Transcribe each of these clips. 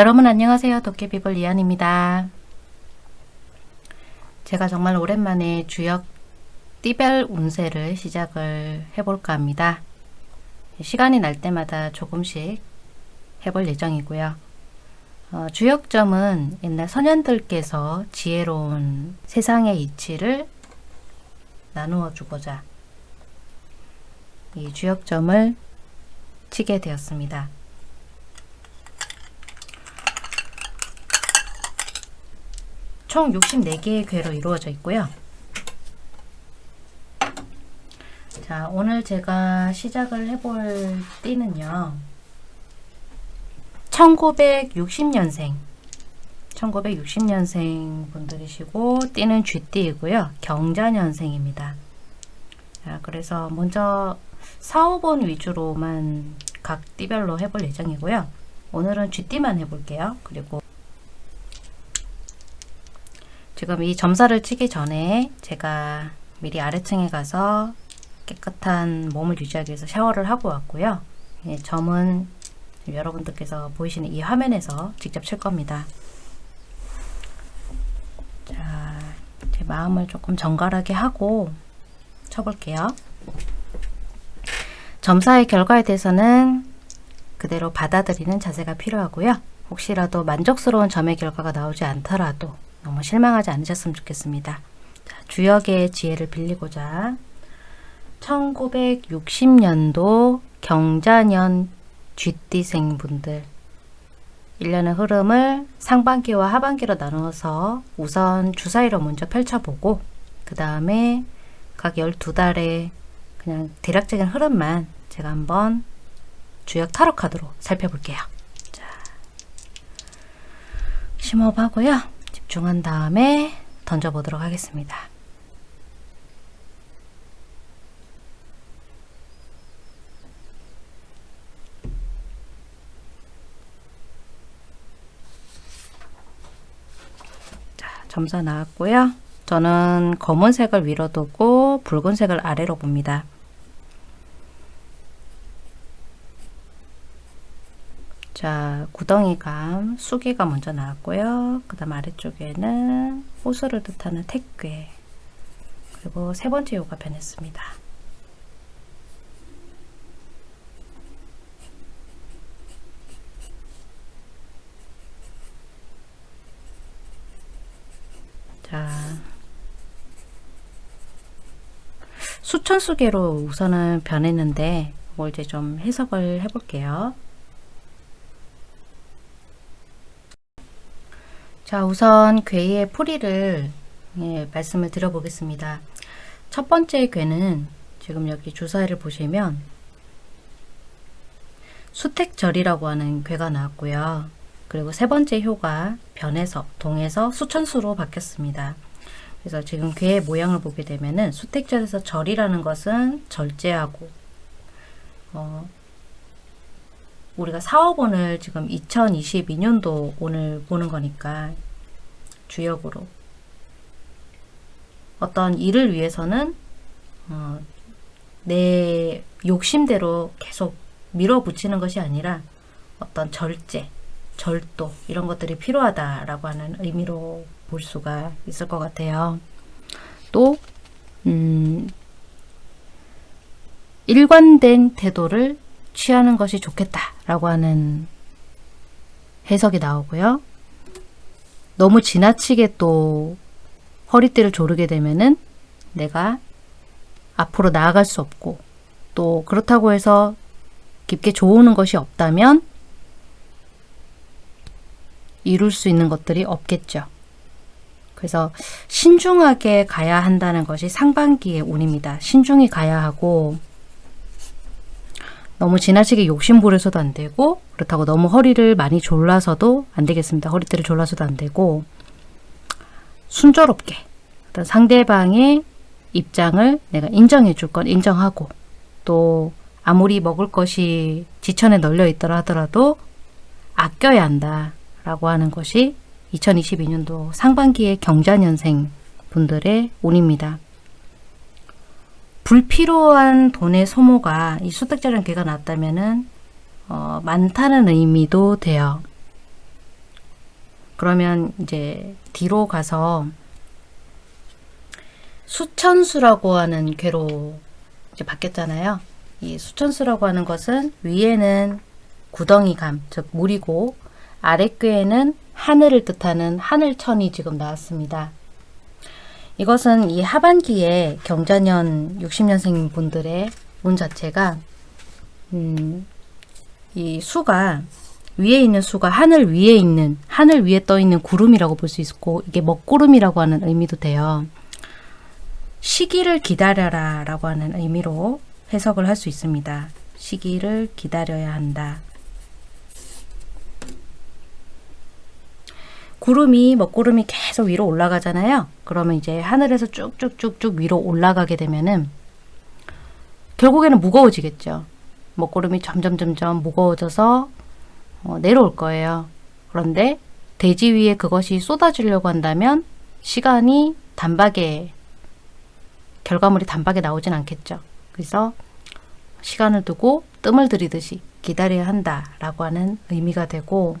여러분 안녕하세요. 도깨비볼 이한입니다. 제가 정말 오랜만에 주역 띠별 운세를 시작을 해볼까 합니다. 시간이 날 때마다 조금씩 해볼 예정이고요. 어, 주역점은 옛날 선현들께서 지혜로운 세상의 이치를 나누어 주고자 이 주역점을 치게 되었습니다. 총 64개의 괴로 이루어져 있고요. 자, 오늘 제가 시작을 해볼 띠는요. 1960년생 1960년생 분들이시고 띠는 쥐띠이고요. 경자년생입니다. 자, 그래서 먼저 4, 5번 위주로만 각 띠별로 해볼 예정이고요. 오늘은 쥐띠만 해볼게요. 그리고 지금 이 점사를 치기 전에 제가 미리 아래층에 가서 깨끗한 몸을 유지하기 위해서 샤워를 하고 왔고요. 예, 점은 여러분들께서 보이시는 이 화면에서 직접 칠 겁니다. 자, 제 마음을 조금 정갈하게 하고 쳐볼게요. 점사의 결과에 대해서는 그대로 받아들이는 자세가 필요하고요. 혹시라도 만족스러운 점의 결과가 나오지 않더라도 너무 실망하지 않으셨으면 좋겠습니다. 자, 주역의 지혜를 빌리고자 1960년도 경자년 쥐띠생 분들 1년의 흐름을 상반기와 하반기로 나누어서 우선 주사위로 먼저 펼쳐보고 그 다음에 각 12달의 그냥 대략적인 흐름만 제가 한번 주역 타로 카드로 살펴볼게요. 자, 심호흡하고요. 집중한 다음에 던져보도록 하겠습니다. 자, 점사 나왔고요. 저는 검은색을 위로 두고 붉은색을 아래로 봅니다. 자, 구덩이감, 수기가 먼저 나왔고요. 그 다음 아래쪽에는 호수를 뜻하는 택괴 그리고 세 번째 요가 변했습니다. 자, 수천수계로 우선은 변했는데 뭐 이제 좀 해석을 해볼게요. 자 우선 괴의 풀이를 예, 말씀을 드려보겠습니다. 첫 번째 괴는 지금 여기 주사위를 보시면 수택절이라고 하는 괴가 나왔고요. 그리고 세 번째 효가 변해서 동에서 수천수로 바뀌었습니다. 그래서 지금 괴의 모양을 보게 되면은 수택절에서 절이라는 것은 절제하고 어, 우리가 사업원을 지금 2022년도 오늘 보는 거니까 주역으로 어떤 일을 위해서는 어, 내 욕심대로 계속 밀어붙이는 것이 아니라 어떤 절제, 절도 이런 것들이 필요하다라고 하는 의미로 볼 수가 있을 것 같아요. 또 음, 일관된 태도를 취하는 것이 좋겠다라고 하는 해석이 나오고요. 너무 지나치게 또 허리띠를 조르게 되면은 내가 앞으로 나아갈 수 없고 또 그렇다고 해서 깊게 좋으는 것이 없다면 이룰 수 있는 것들이 없겠죠. 그래서 신중하게 가야 한다는 것이 상반기의 운입니다. 신중히 가야 하고 너무 지나치게 욕심 부려서도 안 되고 그렇다고 너무 허리를 많이 졸라서도 안 되겠습니다. 허리띠를 졸라서도 안 되고 순조롭게 어떤 상대방의 입장을 내가 인정해 줄 건 인정하고 또 아무리 먹을 것이 지천에 널려 있더라 하더라도 아껴야 한다 라고 하는 것이 2022년도 상반기의 경자년생 분들의 운입니다. 불필요한 돈의 소모가 이 수택자라는 괴가 났다면은 어, 많다는 의미도 돼요. 그러면 이제 뒤로 가서 수천수라고 하는 괴로 이제 바뀌었잖아요. 이 수천수라고 하는 것은 위에는 구덩이감, 즉 물이고 아랫괴에는 하늘을 뜻하는 하늘천이 지금 나왔습니다. 이것은 이 하반기에 경자년 60년생 분들의 운 자체가 음, 이 수가 위에 있는 수가 하늘 위에 있는 하늘 위에 떠 있는 구름이라고 볼 수 있고 이게 먹구름이라고 하는 의미도 돼요. 시기를 기다려라 라고 하는 의미로 해석을 할 수 있습니다. 시기를 기다려야 한다. 구름이 먹구름이 계속 위로 올라가잖아요. 그러면 이제 하늘에서 쭉쭉쭉쭉 위로 올라가게 되면은 결국에는 무거워지겠죠. 먹구름이 점점 점점 무거워져서 어, 내려올 거예요. 그런데 대지 위에 그것이 쏟아지려고 한다면 시간이 단박에 결과물이 단박에 나오진 않겠죠. 그래서 시간을 두고 뜸을 들이듯이 기다려야 한다라고 하는 의미가 되고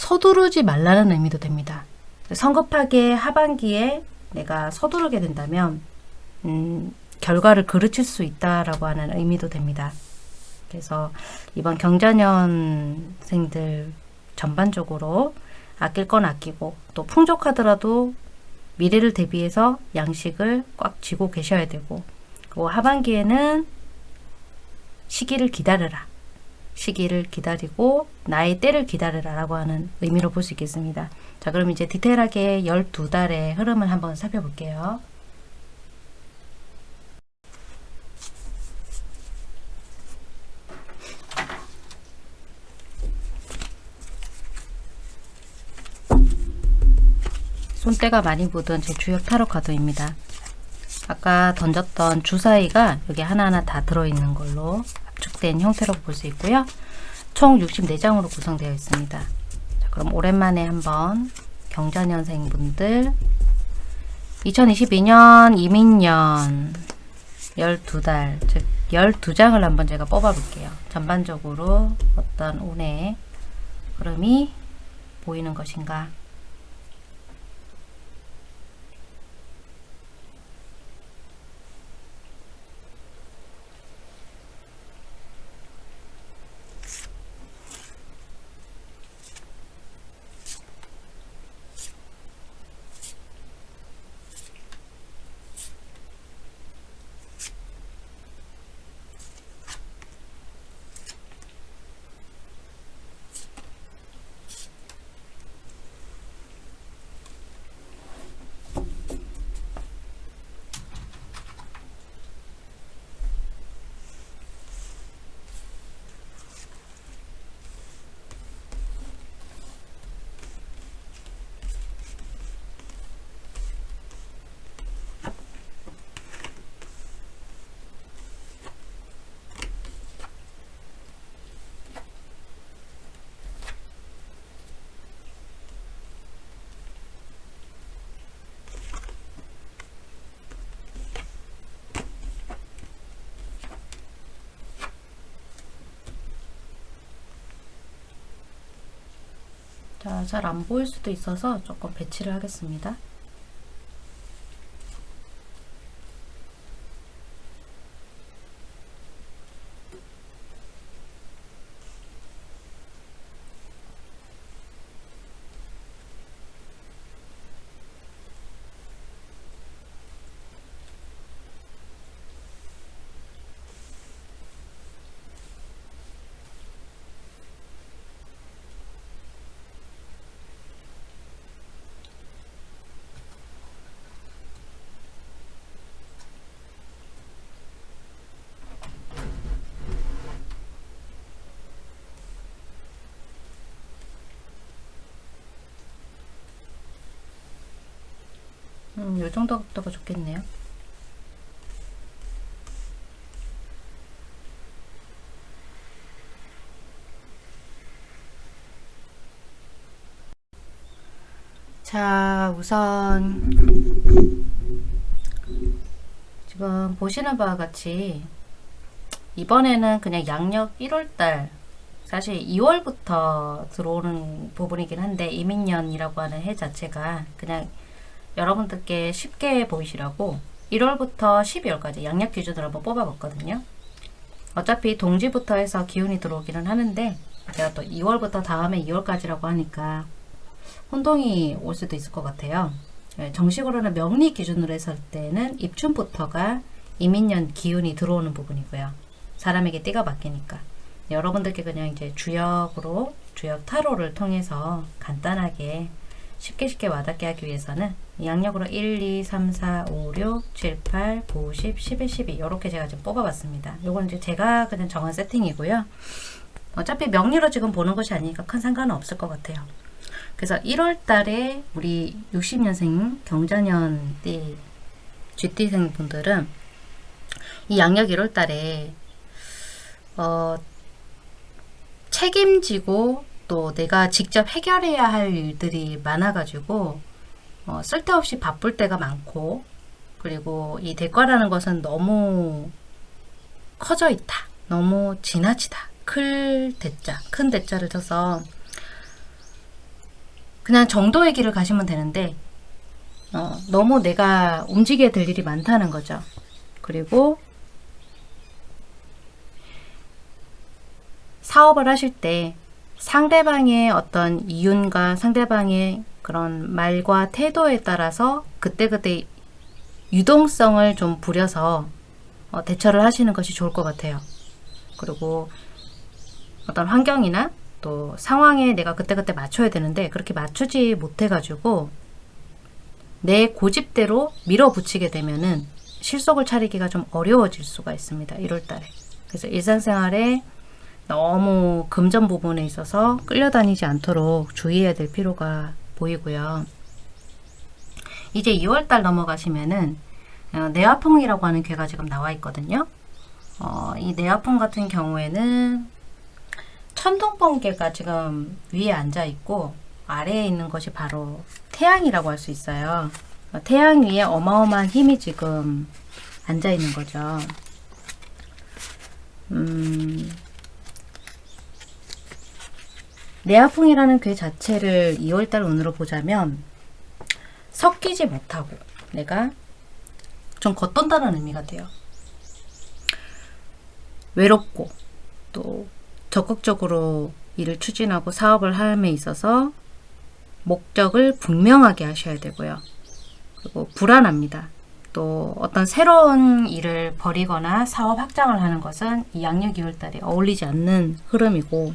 서두르지 말라는 의미도 됩니다. 성급하게 하반기에 내가 서두르게 된다면 음, 결과를 그르칠 수 있다라고 하는 의미도 됩니다. 그래서 이번 경자년생들 전반적으로 아낄 건 아끼고 또 풍족하더라도 미래를 대비해서 양식을 꽉 쥐고 계셔야 되고 그리고 하반기에는 시기를 기다려라. 시기를 기다리고 나의 때를 기다려라 라고 하는 의미로 볼 수 있겠습니다. 자 그럼 이제 디테일하게 12달의 흐름을 한번 살펴볼게요. 손때가 많이 묻은 제 주역 타로 카드입니다. 아까 던졌던 주사위가 여기 하나하나 다 들어있는 걸로 압축된 형태로 볼수 있고요. 총 64장으로 구성되어 있습니다. 자, 그럼 오랜만에 한번 경자년생 분들 2022년 이민년 12달 즉 12장을 한번 제가 뽑아 볼게요. 전반적으로 어떤 운의 흐름이 보이는 것인가 자, 잘 안 보일 수도 있어서 조금 배치를 하겠습니다. 음, 요 정도 각도가 좋겠네요. 자, 우선 지금 보시는 바와 같이 이번에는 그냥 양력 1월달 사실 2월부터 들어오는 부분이긴 한데 이민년이라고 하는 해 자체가 그냥 여러분들께 쉽게 보이시라고 1월부터 12월까지 양력 기준으로 한번 뽑아봤거든요. 어차피 동지부터 해서 기운이 들어오기는 하는데 제가 또 2월부터 다음에 2월까지라고 하니까 혼동이 올 수도 있을 것 같아요. 예, 정식으로는 명리 기준으로 했을 때는 입춘부터가 이민년 기운이 들어오는 부분이고요. 사람에게 띠가 바뀌니까. 여러분들께 그냥 이제 주역으로 주역 타로를 통해서 간단하게 쉽게 쉽게 와닿게 하기 위해서는 양력으로 1, 2, 3, 4, 5, 6, 7, 8, 9, 10, 11, 12 이렇게 제가 지금 뽑아봤습니다. 이건 이제 제가 그냥 정한 세팅이고요. 어차피 명리로 지금 보는 것이 아니니까 큰 상관은 없을 것 같아요. 그래서 1월 달에 우리 60년생 경자년 띠 쥐띠생 분들은 이 양력 1월 달에 어, 책임지고 또 내가 직접 해결해야 할 일들이 많아가지고 어, 쓸데없이 바쁠 때가 많고 그리고 이 대가라는 것은 너무 커져 있다. 너무 지나치다. 클 대자, 큰 대자를 쳐서 그냥 정도의 길을 가시면 되는데 어, 너무 내가 움직여야 될 일이 많다는 거죠. 그리고 사업을 하실 때 상대방의 어떤 이윤과 상대방의 그런 말과 태도에 따라서 그때그때 유동성을 좀 부려서 어, 대처를 하시는 것이 좋을 것 같아요. 그리고 어떤 환경이나 또 상황에 내가 그때그때 맞춰야 되는데 그렇게 맞추지 못해가지고 내 고집대로 밀어붙이게 되면은 실속을 차리기가 좀 어려워질 수가 있습니다. 1월달에. 그래서 일상생활에 너무 금전 부분에 있어서 끌려다니지 않도록 주의해야 될 필요가 보이고요. 이제 2월달 넘어가시면은 어, 내화풍이라고 하는 괴가 지금 나와 있거든요. 어, 이 내화풍 같은 경우에는 천둥번개가 지금 위에 앉아 있고 아래에 있는 것이 바로 태양이라고 할 수 있어요. 어, 태양 위에 어마어마한 힘이 지금 앉아 있는 거죠. 음, 내화풍이라는 괴 자체를 2월달 운으로 보자면 섞이지 못하고 내가 좀 겉돈다는 의미가 돼요. 외롭고 또 적극적으로 일을 추진하고 사업을 함에 있어서 목적을 분명하게 하셔야 되고요. 그리고 불안합니다. 또 어떤 새로운 일을 벌이거나 사업 확장을 하는 것은 이 양력 2월달에 어울리지 않는 흐름이고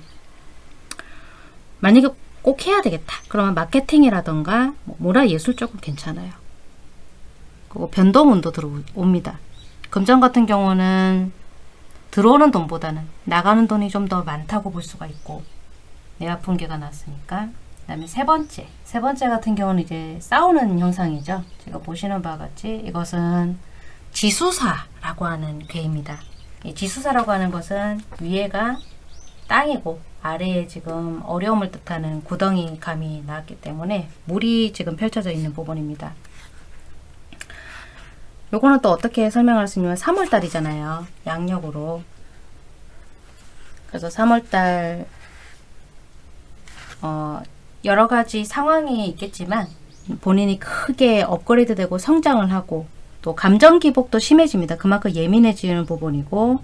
만약에 꼭 해야 되겠다. 그러면 마케팅이라던가 뭐 문화예술 쪽은 괜찮아요. 그리고 변동운도 들어옵니다. 금전 같은 경우는 들어오는 돈보다는 나가는 돈이 좀 더 많다고 볼 수가 있고 내가 분계가 났으니까 그 다음에 세 번째 세 번째 같은 경우는 이제 싸우는 형상이죠 제가 보시는 바와 같이 이것은 지수사라고 하는 괴입니다 이 지수사라고 하는 것은 위에가 땅이고 아래에 지금 어려움을 뜻하는 구덩이 감이 나왔기 때문에 물이 지금 펼쳐져 있는 부분입니다. 요거는 또 어떻게 설명할 수 있냐면 3월달이잖아요. 양력으로. 그래서 3월달 어, 여러 가지 상황이 있겠지만 본인이 크게 업그레이드 되고 성장을 하고 또 감정 기복도 심해집니다. 그만큼 예민해지는 부분이고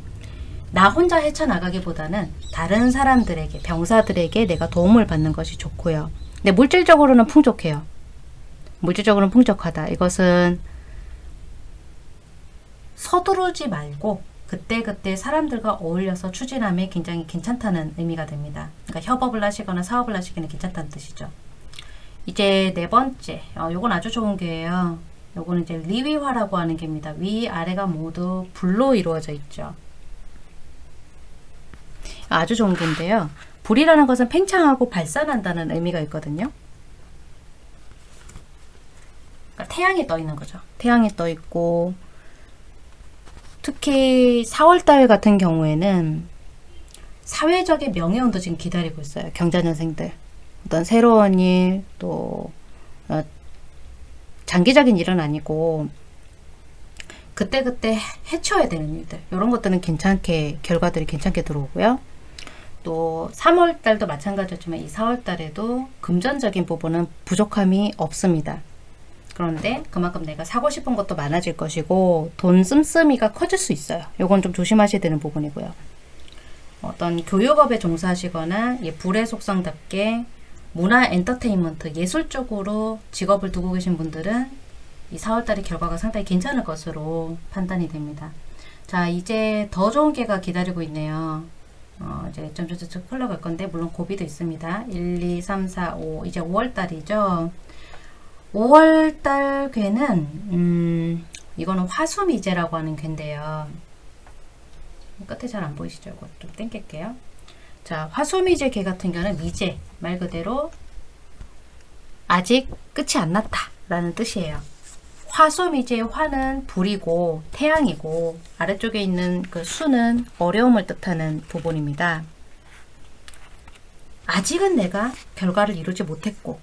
나 혼자 헤쳐나가기보다는 다른 사람들에게 병사들에게 내가 도움을 받는 것이 좋고요. 근데 물질적으로는 풍족해요. 물질적으로는 풍족하다. 이것은 서두르지 말고 그때그때 사람들과 어울려서 추진함에 굉장히 괜찮다는 의미가 됩니다. 그러니까 협업을 하시거나 사업을 하시기는 괜찮다는 뜻이죠. 이제 네 번째, 어, 요건 아주 좋은 게예요. 요거는 이제 리위화라고 하는 게입니다. 위, 아래가 모두 불로 이루어져 있죠. 아주 좋은 건데요. 불이라는 것은 팽창하고 발산한다는 의미가 있거든요. 그러니까 태양이 떠 있는 거죠. 태양이 떠 있고 특히 4월달 같은 경우에는 사회적인 명예운도 지금 기다리고 있어요. 경자년생들. 어떤 새로운 일, 또 어, 장기적인 일은 아니고 그때그때 해쳐야 되는 일들 이런 것들은 괜찮게 결과들이 괜찮게 들어오고요. 또 3월 달도 마찬가지였지만 이 4월 달에도 금전적인 부분은 부족함이 없습니다. 그런데 그만큼 내가 사고 싶은 것도 많아질 것이고 돈 씀씀이가 커질 수 있어요. 이건 좀 조심하셔야 되는 부분이고요. 어떤 교육업에 종사하시거나 예, 불의 속성답게 문화 엔터테인먼트 예술 쪽으로 직업을 두고 계신 분들은 이 4월달의 결과가 상당히 괜찮을 것으로 판단이 됩니다. 자 이제 더 좋은 게가 기다리고 있네요. 어, 이제 점점점 흘러갈 건데 물론 고비도 있습니다. 1, 2, 3, 4, 5 이제 5월달이죠. 5월달 괴는 음, 이거는 화수미제라고 하는 괴인데요. 끝에 잘 안 보이시죠? 이거 좀 땡길게요. 자, 화수미제 개 같은 경우는 미제 말 그대로 아직 끝이 안 났다 라는 뜻이에요. 화수미제의 화는 불이고 태양이고 아래쪽에 있는 그 수는 어려움을 뜻하는 부분입니다. 아직은 내가 결과를 이루지 못했고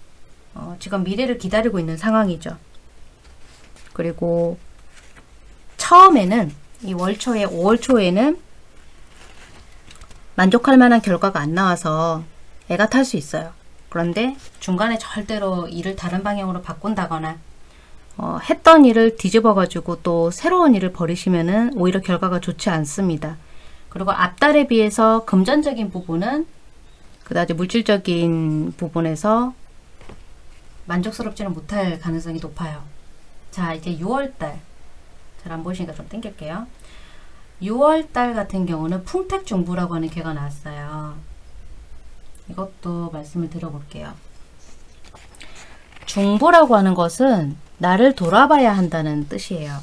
어, 지금 미래를 기다리고 있는 상황이죠. 그리고 처음에는 이 월초에 5월 초에는 만족할 만한 결과가 안 나와서 애가 탈 수 있어요. 그런데 중간에 절대로 일을 다른 방향으로 바꾼다거나 어, 했던 일을 뒤집어 가지고 또 새로운 일을 벌이시면은 오히려 결과가 좋지 않습니다. 그리고 앞달에 비해서 금전적인 부분은 그다지 물질적인 부분에서 만족스럽지는 못할 가능성이 높아요. 자 이제 6월달 잘 안 보이시니까 좀 땡길게요. 6월달 같은 경우는 풍택중부라고 하는 개가 나왔어요. 이것도 말씀을 드려볼게요. 중부라고 하는 것은 나를 돌아봐야 한다는 뜻이에요.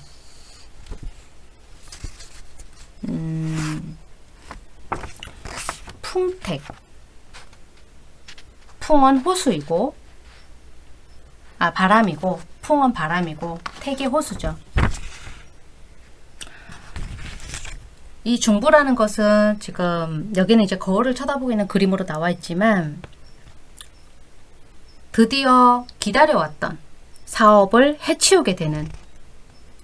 음, 풍택. 풍은 호수이고, 아, 바람이고, 풍은 바람이고, 택이 호수죠. 이 중부라는 것은 지금 여기는 이제 거울을 쳐다보고 있는 그림으로 나와 있지만 드디어 기다려왔던 사업을 해치우게 되는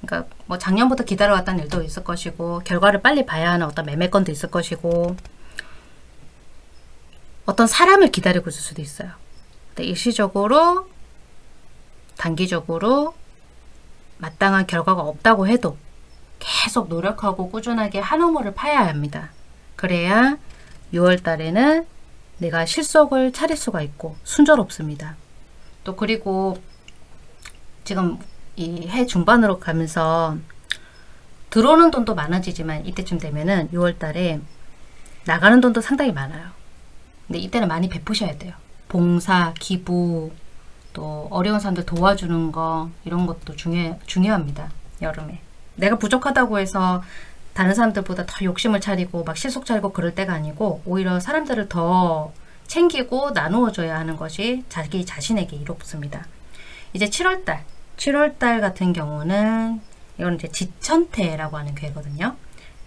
그러니까 뭐 작년부터 기다려왔던 일도 있을 것이고 결과를 빨리 봐야 하는 어떤 매매건도 있을 것이고 어떤 사람을 기다리고 있을 수도 있어요. 근데 일시적으로 단기적으로 마땅한 결과가 없다고 해도 계속 노력하고 꾸준하게 한 우물을 파야 합니다. 그래야 6월 달에는 내가 실속을 차릴 수가 있고 순조롭습니다. 또 그리고 지금 이 해 중반으로 가면서 들어오는 돈도 많아지지만 이때쯤 되면은 6월 달에 나가는 돈도 상당히 많아요. 근데 이때는 많이 베푸셔야 돼요. 봉사, 기부, 또 어려운 사람들 도와주는 거 이런 것도 중요, 중요합니다. 여름에. 내가 부족하다고 해서 다른 사람들보다 더 욕심을 차리고 막 실속 차리고 그럴 때가 아니고 오히려 사람들을 더 챙기고 나누어 줘야 하는 것이 자기 자신에게 이롭습니다. 이제 7월달 7월달 같은 경우는 이건 이제 지천태라고 하는 괴거든요.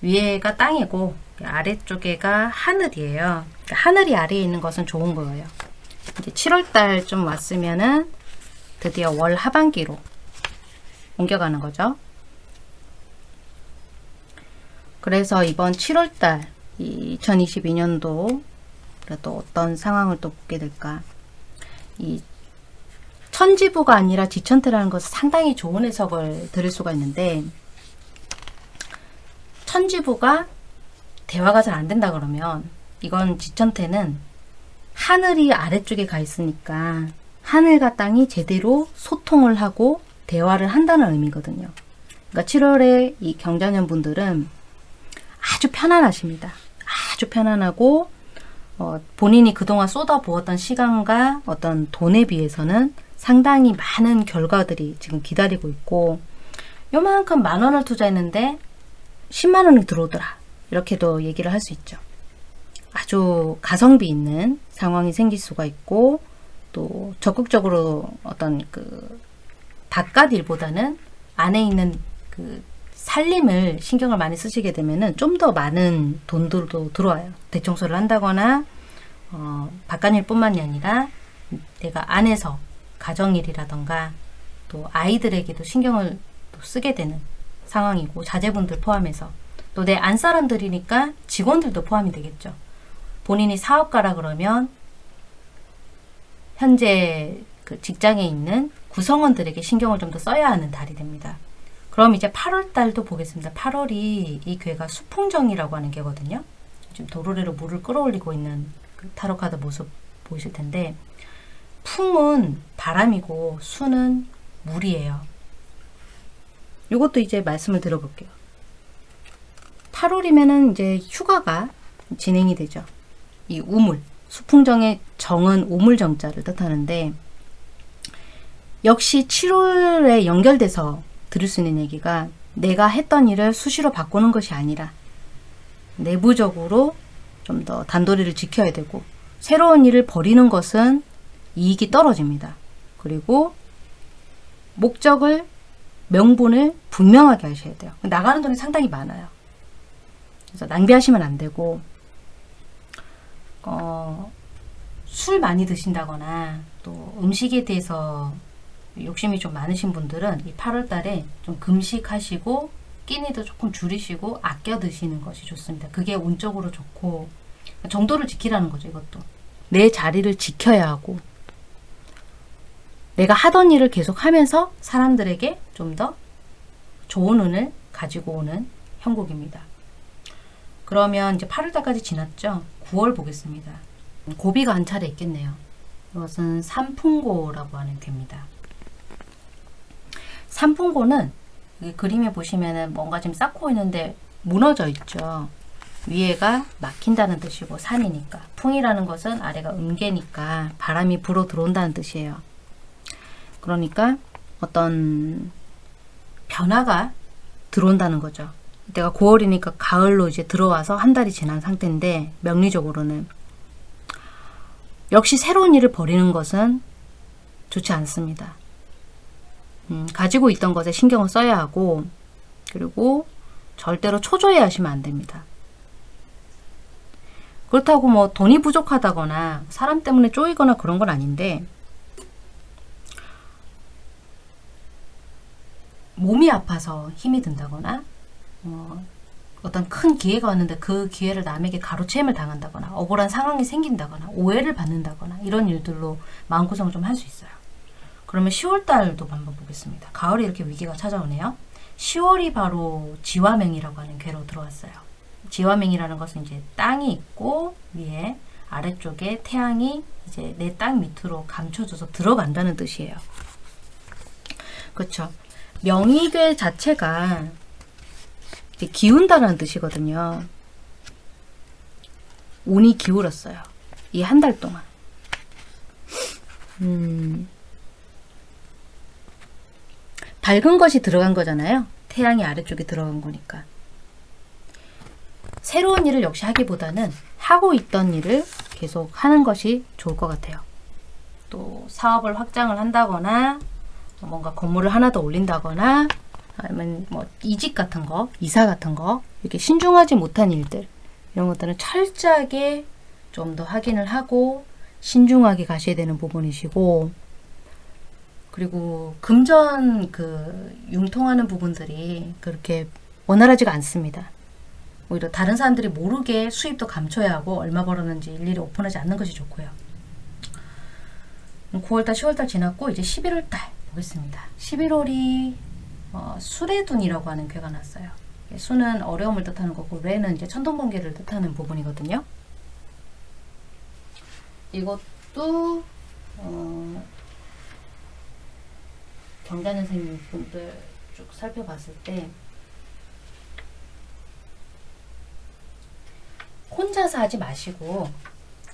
위에가 땅이고 아래쪽에가 하늘이에요. 그러니까 하늘이 아래에 있는 것은 좋은 거예요. 이제 7월달 좀 왔으면은 드디어 월 하반기로 옮겨가는 거죠. 그래서 이번 7월달 2022년도 또 어떤 상황을 또 보게 될까 이 천지부가 아니라 지천태라는 것은 상당히 좋은 해석을 드릴 수가 있는데 천지부가 대화가 잘 안 된다 그러면 이건 지천태는 하늘이 아래쪽에 가 있으니까 하늘과 땅이 제대로 소통을 하고 대화를 한다는 의미거든요. 그러니까 7월에 이 경자년 분들은 아주 편안하십니다. 아주 편안하고 어, 본인이 그동안 쏟아부었던 시간과 어떤 돈에 비해서는 상당히 많은 결과들이 지금 기다리고 있고 요만큼 만 원을 투자했는데 10만 원이 들어오더라. 이렇게도 얘기를 할 수 있죠. 아주 가성비 있는 상황이 생길 수가 있고 또 적극적으로 어떤 그 바깥 일보다는 안에 있는 그 살림을 신경을 많이 쓰시게 되면은 좀 더 많은 돈들도 들어와요. 대청소를 한다거나 어, 바깥일 뿐만이 아니라 내가 안에서 가정일이라던가 또 아이들에게도 신경을 쓰게 되는 상황이고 자제분들 포함해서 또 내 안사람들이니까 직원들도 포함이 되겠죠. 본인이 사업가라 그러면 현재 그 직장에 있는 구성원들에게 신경을 좀 더 써야 하는 달이 됩니다. 그럼 이제 8월 달도 보겠습니다. 8월이 이 괴가 수풍정이라고 하는 괴거든요. 지금 도로래로 물을 끌어올리고 있는 그 타로 카드 모습 보이실 텐데 풍은 바람이고 수는 물이에요. 이것도 이제 말씀을 들어볼게요. 8월이면은 이제 휴가가 진행이 되죠. 이 우물, 수풍정의 정은 우물정자를 뜻하는데 역시 7월에 연결돼서 들을 수 있는 얘기가 내가 했던 일을 수시로 바꾸는 것이 아니라 내부적으로 좀 더 단도리를 지켜야 되고 새로운 일을 버리는 것은 이익이 떨어집니다. 그리고 목적을 명분을 분명하게 하셔야 돼요. 나가는 돈이 상당히 많아요. 그래서 낭비하시면 안 되고 어, 술 많이 드신다거나 또 음식에 대해서 욕심이 좀 많으신 분들은 이 8월 달에 좀 금식하시고 끼니도 조금 줄이시고 아껴 드시는 것이 좋습니다. 그게 운적으로 좋고 정도를 지키라는 거죠. 이것도 내 자리를 지켜야 하고 내가 하던 일을 계속 하면서 사람들에게 좀 더 좋은 운을 가지고 오는 형국입니다. 그러면 이제 8월달까지 지났죠. 9월 보겠습니다. 고비가 한 차례 있겠네요. 이것은 삼풍고라고 하는 괴입니다. 삼풍고는 그림에 보시면은 뭔가 지금 쌓고 있는데 무너져 있죠. 위에가 막힌다는 뜻이고 산이니까 풍이라는 것은 아래가 음계니까 바람이 불어 들어온다는 뜻이에요. 그러니까 어떤 변화가 들어온다는 거죠. 내가 9월이니까 가을로 이제 들어와서 한 달이 지난 상태인데 명리적으로는 역시 새로운 일을 벌이는 것은 좋지 않습니다. 음, 가지고 있던 것에 신경을 써야 하고 그리고 절대로 초조해 하시면 안 됩니다. 그렇다고 뭐 돈이 부족하다거나 사람 때문에 쪼이거나 그런 건 아닌데 몸이 아파서 힘이 든다거나 어, 어떤 큰 기회가 왔는데 그 기회를 남에게 가로채임을 당한다거나 억울한 상황이 생긴다거나 오해를 받는다거나 이런 일들로 마음고생을 좀 할 수 있어요. 그러면 10월달도 한번 보겠습니다. 가을에 이렇게 위기가 찾아오네요. 10월이 바로 지화맹이라고 하는 괴로 들어왔어요. 지화맹이라는 것은 이제 땅이 있고 위에 아래쪽에 태양이 이제 내 땅 밑으로 감춰져서 들어간다는 뜻이에요. 그렇죠. 명의괴 자체가 기운다는 뜻이거든요. 운이 기울었어요. 이 한 달 동안. 음, 밝은 것이 들어간 거잖아요. 태양이 아래쪽에 들어간 거니까. 새로운 일을 역시 하기보다는 하고 있던 일을 계속 하는 것이 좋을 것 같아요. 또 사업을 확장을 한다거나 뭔가 건물을 하나 더 올린다거나 아니면 뭐 이직 같은 거, 이사 같은 거 이렇게 신중하지 못한 일들 이런 것들은 철저하게 좀 더 확인을 하고 신중하게 가셔야 되는 부분이시고 그리고 금전 그 융통하는 부분들이 그렇게 원활하지가 않습니다. 오히려 다른 사람들이 모르게 수입도 감춰야 하고 얼마 벌었는지 일일이 오픈하지 않는 것이 좋고요. 9월달, 10월달 지났고 이제 11월달 보겠습니다. 11월이 어, 수레둔이라고 하는 괴가 났어요. 수는 어려움을 뜻하는 거고 레는 이제 천둥번개를 뜻하는 부분이거든요. 이것도 어, 경자년 생 분들 쭉 살펴봤을 때 혼자서 하지 마시고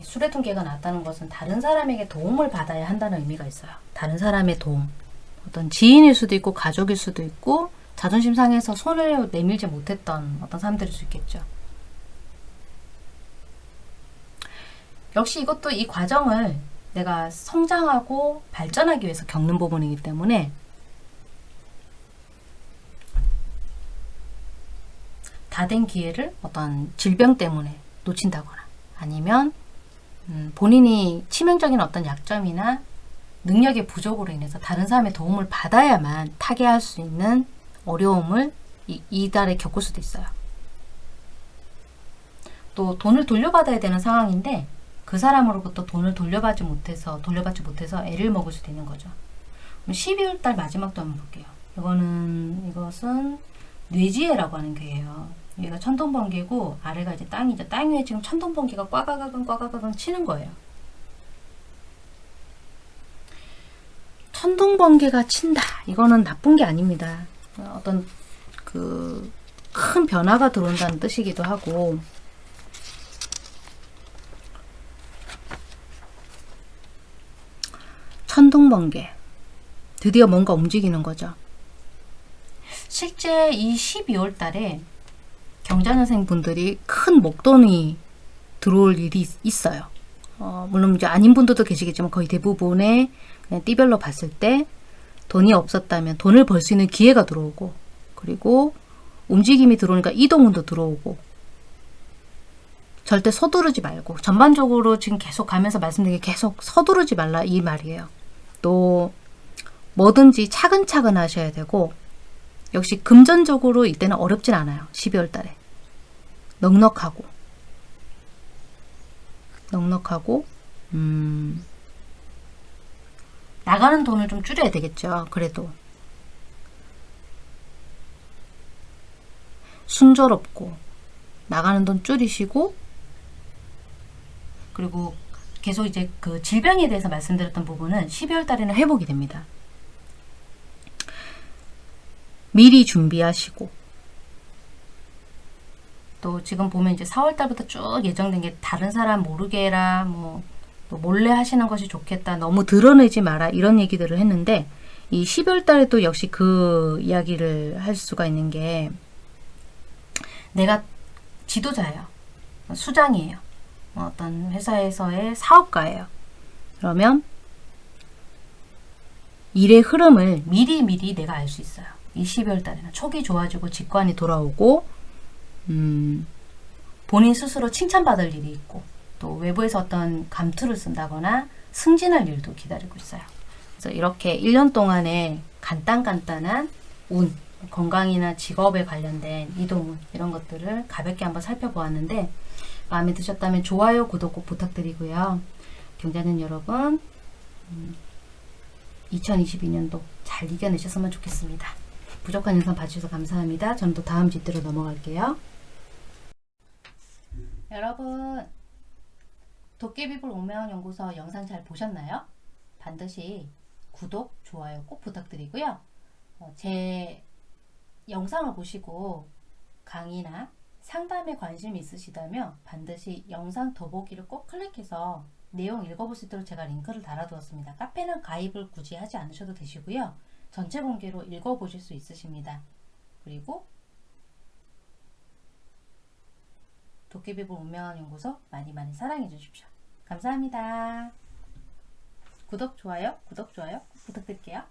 수레통계가 났다는 것은 다른 사람에게 도움을 받아야 한다는 의미가 있어요. 다른 사람의 도움. 어떤 지인일 수도 있고 가족일 수도 있고 자존심 상해서 손을 내밀지 못했던 어떤 사람들일 수 있겠죠. 역시 이것도 이 과정을 내가 성장하고 발전하기 위해서 겪는 부분이기 때문에 다 된 기회를 어떤 질병 때문에 놓친다거나 아니면 음, 본인이 치명적인 어떤 약점이나 능력의 부족으로 인해서 다른 사람의 도움을 받아야만 타개할 수 있는 어려움을 이, 이달에 겪을 수도 있어요. 또 돈을 돌려받아야 되는 상황인데 그 사람으로부터 돈을 돌려받지 못해서 돌려받지 못해서 애를 먹을 수도 있는 거죠. 그럼 12월 달 마지막도 한번 볼게요. 이거는 이것은 뇌지혜라고 하는 게예요. 얘가 천둥번개고 아래가 이제 땅이죠. 땅 위에 지금 천둥번개가 꽈가가강 꽈가가강 치는 거예요. 천둥번개가 친다. 이거는 나쁜 게 아닙니다. 어떤 그 큰 변화가 들어온다는 뜻이기도 하고 천둥번개 드디어 뭔가 움직이는 거죠. 실제 이 12월 달에 경자년생 분들이 큰 목돈이 들어올 일이 있- 있어요. 어, 물론 이제 아닌 분들도 계시겠지만 거의 대부분의 그냥 띠별로 봤을 때 돈이 없었다면 돈을 벌 수 있는 기회가 들어오고 그리고 움직임이 들어오니까 이동운도 들어오고 절대 서두르지 말고 전반적으로 지금 계속 가면서 말씀드린 게 계속 서두르지 말라 이 말이에요. 또 뭐든지 차근차근 하셔야 되고 역시 금전적으로 이때는 어렵진 않아요. 12월 달에. 넉넉하고 넉넉하고 음 나가는 돈을 좀 줄여야 되겠죠. 그래도 순조롭고 나가는 돈 줄이시고 그리고 계속 이제 그 질병에 대해서 말씀드렸던 부분은 12월 달에는 회복이 됩니다. 미리 준비하시고 또 지금 보면 이제 4월 달부터 쭉 예정된 게 다른 사람 모르게 해라 뭐또 몰래 하시는 것이 좋겠다 너무 드러내지 마라 이런 얘기들을 했는데 이 12월 달에 또 역시 그 이야기를 할 수가 있는 게 내가 지도자예요. 수장이에요. 어떤 회사에서의 사업가예요. 그러면 일의 흐름을 미리미리 내가 알 수 있어요. 이 12월 달에는. 촉이 좋아지고 직관이 돌아오고 음, 본인 스스로 칭찬받을 일이 있고 또 외부에서 어떤 감투를 쓴다거나 승진할 일도 기다리고 있어요. 그래서 이렇게 1년 동안의 간단간단한 운, 건강이나 직업에 관련된 이동운 이런 것들을 가볍게 한번 살펴보았는데 마음에 드셨다면 좋아요, 구독 꼭 부탁드리고요. 경자는 여러분 2022년도 잘 이겨내셨으면 좋겠습니다. 부족한 영상 봐주셔서 감사합니다. 저는 또 다음 집대로 넘어갈게요. 여러분 도깨비불 운명연구소 영상 잘 보셨나요? 반드시 구독, 좋아요 꼭 부탁드리고요. 어, 제 영상을 보시고 강의나 상담에 관심이 있으시다면 반드시 영상 더보기를 꼭 클릭해서 내용 읽어볼 수 있도록 제가 링크를 달아두었습니다. 카페는 가입을 굳이 하지 않으셔도 되시고요. 전체 공개로 읽어보실 수 있으십니다. 그리고 도깨비불 운명한 연구소 많이 많이 사랑해 주십시오. 감사합니다. 구독, 좋아요, 구독, 좋아요 부탁드릴게요.